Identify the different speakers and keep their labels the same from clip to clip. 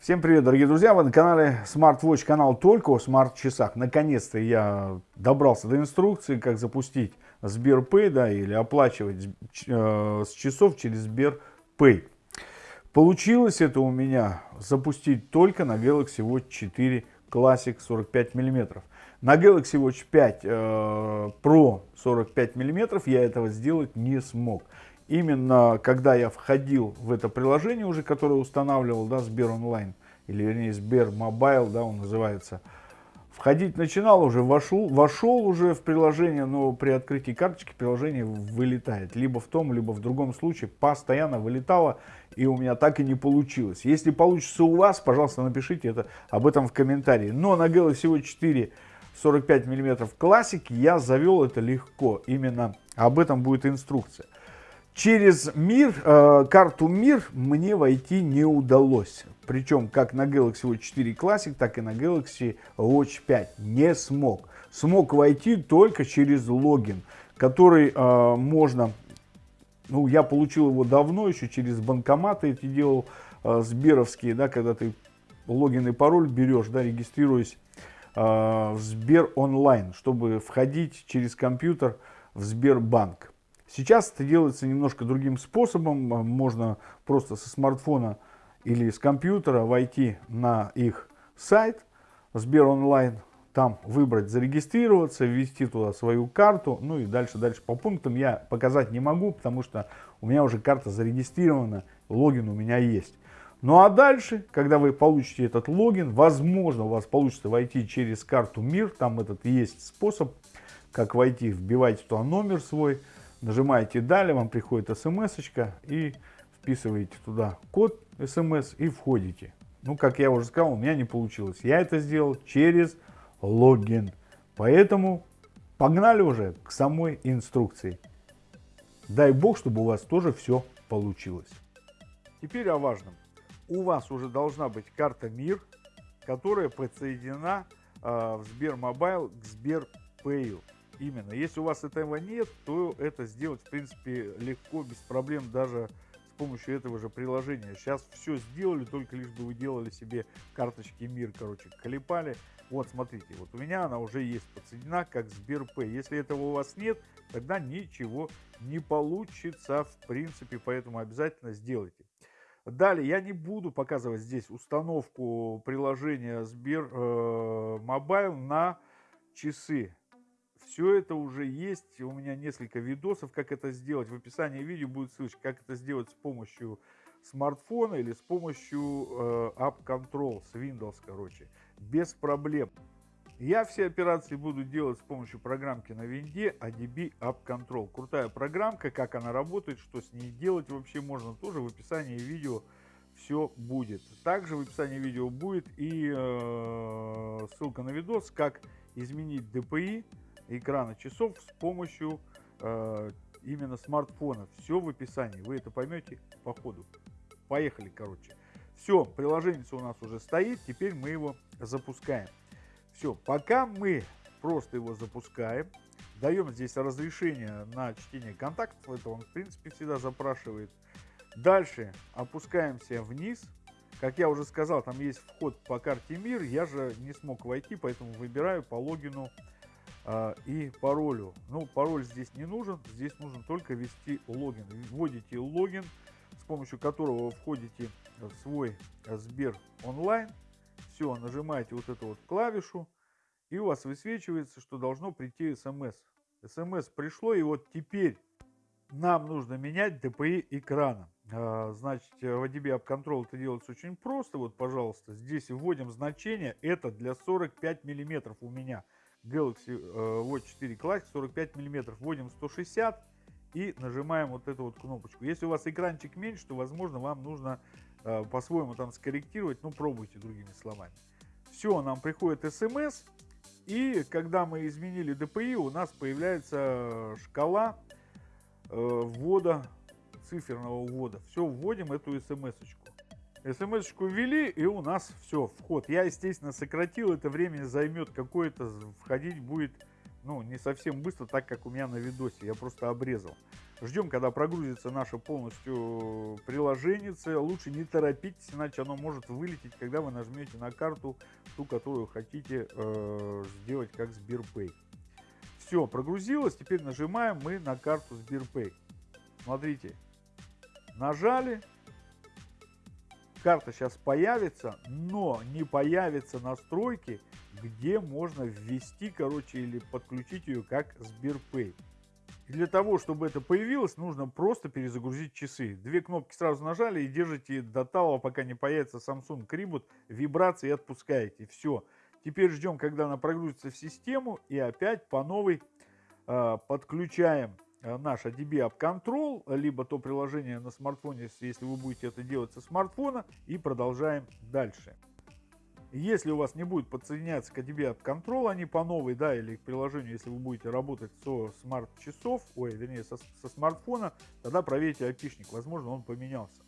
Speaker 1: Всем привет, дорогие друзья! Вы на канале SmartWatch, канал только о смарт-часах. Наконец-то я добрался до инструкции, как запустить SberPay да, или оплачивать э, с часов через SberPay. Получилось это у меня запустить только на Galaxy Watch 4 Classic 45 мм. На Galaxy Watch 5 э, Pro 45 мм я этого сделать не смог именно когда я входил в это приложение уже, которое устанавливал, да, Сбер онлайн, или вернее Сбер мобайл, да, он называется, входить начинал уже, вошел, вошел уже в приложение, но при открытии карточки приложение вылетает. Либо в том, либо в другом случае постоянно вылетало, и у меня так и не получилось. Если получится у вас, пожалуйста, напишите это, об этом в комментарии. Но на Galaxy Watch 4 45 мм Classic я завел это легко. Именно об этом будет инструкция. Через мир, э, карту мир мне войти не удалось. Причем как на Galaxy Watch 4 Classic, так и на Galaxy Watch 5 не смог. Смог войти только через логин, который э, можно, ну я получил его давно, еще через банкоматы эти делал, э, сберовские, да, когда ты логин и пароль берешь, да, регистрируясь э, в Сбер онлайн, чтобы входить через компьютер в Сбербанк. Сейчас это делается немножко другим способом. Можно просто со смартфона или с компьютера войти на их сайт Сбер онлайн, там выбрать зарегистрироваться, ввести туда свою карту, ну и дальше, дальше по пунктам я показать не могу, потому что у меня уже карта зарегистрирована, логин у меня есть. Ну а дальше, когда вы получите этот логин, возможно у вас получится войти через карту МИР, там этот есть способ, как войти, вбивайте туда номер свой, Нажимаете «Далее», вам приходит смс и вписываете туда код смс и входите. Ну, как я уже сказал, у меня не получилось. Я это сделал через логин. Поэтому погнали уже к самой инструкции. Дай бог, чтобы у вас тоже все получилось. Теперь о важном. У вас уже должна быть карта МИР, которая подсоединена э, в Сбермобайл к SberPay ю. Именно. Если у вас этого нет, то это сделать, в принципе, легко, без проблем, даже с помощью этого же приложения. Сейчас все сделали, только лишь бы вы делали себе карточки МИР, короче, клепали. Вот, смотрите, вот у меня она уже есть подсоединена как SberPay. Если этого у вас нет, тогда ничего не получится, в принципе, поэтому обязательно сделайте. Далее, я не буду показывать здесь установку приложения Сбер э, Мобайл на часы. Все это уже есть. У меня несколько видосов, как это сделать. В описании видео будет ссылочка, как это сделать с помощью смартфона или с помощью э, App Control с Windows, короче. Без проблем. Я все операции буду делать с помощью программки на винде ADB App Control. Крутая программка, как она работает, что с ней делать вообще можно, тоже в описании видео все будет. Также в описании видео будет и э, ссылка на видос, как изменить DPI экрана часов с помощью э, именно смартфона. Все в описании, вы это поймете по ходу. Поехали, короче. Все, приложение у нас уже стоит, теперь мы его запускаем. Все, пока мы просто его запускаем, даем здесь разрешение на чтение контактов, это он в принципе всегда запрашивает. Дальше опускаемся вниз. Как я уже сказал, там есть вход по карте МИР, я же не смог войти, поэтому выбираю по логину и паролю. Ну, пароль здесь не нужен, здесь нужно только ввести логин. Вводите логин, с помощью которого вы входите в свой Сбер онлайн. Все, нажимаете вот эту вот клавишу, и у вас высвечивается, что должно прийти смс. СМС пришло, и вот теперь нам нужно менять DPI экрана. А, значит, в ADB App Control это делается очень просто. Вот, пожалуйста, здесь вводим значение. Это для 45 миллиметров у меня. Galaxy э, Watch 4 Classic 45 мм. Вводим 160 и нажимаем вот эту вот кнопочку. Если у вас экранчик меньше, то, возможно, вам нужно э, по-своему там скорректировать. Ну, пробуйте другими словами. Все, нам приходит смс. И когда мы изменили DPI, у нас появляется шкала э, ввода, циферного ввода. Все, вводим эту смс-очку. СМС-очку ввели, и у нас все, вход. Я, естественно, сократил, это время займет какое-то, входить будет, ну, не совсем быстро, так как у меня на видосе, я просто обрезал. Ждем, когда прогрузится наше полностью приложение. Лучше не торопитесь, иначе оно может вылететь, когда вы нажмете на карту, ту, которую хотите э, сделать как Сберпэй. Все, прогрузилось. Теперь нажимаем мы на карту Сберпэй. Смотрите, нажали. Карта сейчас появится, но не появятся настройки, где можно ввести, короче, или подключить ее как Сберпэй. Для того, чтобы это появилось, нужно просто перезагрузить часы. Две кнопки сразу нажали и держите до того, пока не появится Samsung Reboot, вибрации отпускаете. Все. Теперь ждем, когда она прогрузится в систему и опять по новой э, подключаем наш ADB App Control, либо то приложение на смартфоне, если вы будете это делать со смартфона, и продолжаем дальше. Если у вас не будет подсоединяться к ADB App Control, они по новой, да, или к приложению, если вы будете работать со смарт-часов, ой, вернее, со, со смартфона, тогда проверьте опишник, возможно, он поменялся.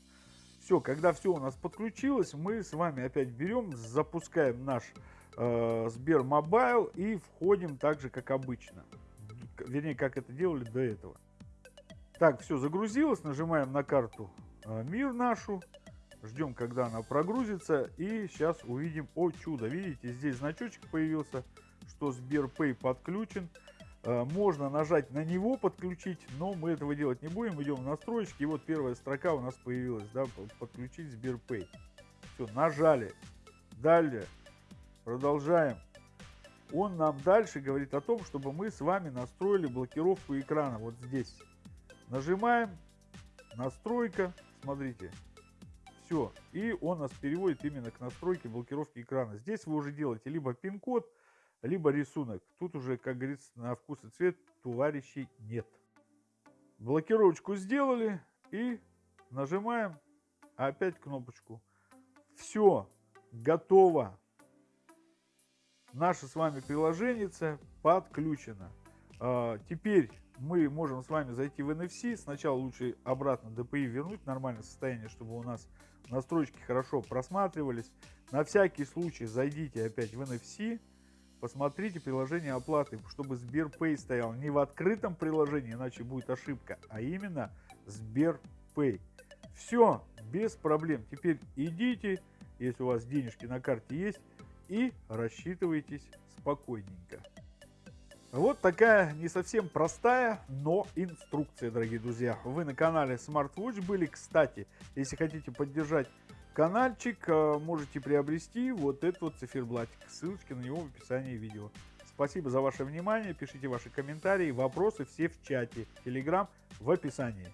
Speaker 1: Все, когда все у нас подключилось, мы с вами опять берем, запускаем наш э, Сбермобайл и входим так же, как обычно. Вернее, как это делали до этого. Так, все загрузилось, нажимаем на карту э, МИР нашу, ждем, когда она прогрузится, и сейчас увидим, о чудо, видите, здесь значочек появился, что SberPay подключен. Э, можно нажать на него, подключить, но мы этого делать не будем. Идем в настройки, и вот первая строка у нас появилась, да, подключить Сберпэй. Все, нажали. Далее Продолжаем. Он нам дальше говорит о том, чтобы мы с вами настроили блокировку экрана. Вот здесь. Нажимаем. Настройка. Смотрите. Все. И он нас переводит именно к настройке блокировки экрана. Здесь вы уже делаете либо пин-код, либо рисунок. Тут уже, как говорится, на вкус и цвет товарищей нет. Блокировочку сделали и нажимаем опять кнопочку. Все, готово наше с вами приложение подключено. А, теперь мы можем с вами зайти в NFC. Сначала лучше обратно DPI вернуть в нормальное состояние, чтобы у нас настройки хорошо просматривались. На всякий случай зайдите опять в NFC. Посмотрите приложение оплаты, чтобы Сберпэй стоял не в открытом приложении, иначе будет ошибка, а именно Сберпэй. Все, без проблем. Теперь идите, если у вас денежки на карте есть, и рассчитывайтесь спокойненько. Вот такая не совсем простая, но инструкция, дорогие друзья. Вы на канале SmartWatch были. Кстати, если хотите поддержать каналчик, э, можете приобрести вот этот вот циферблатик. Ссылочки на него в описании видео. Спасибо за ваше внимание. Пишите ваши комментарии, вопросы все в чате. Telegram в описании.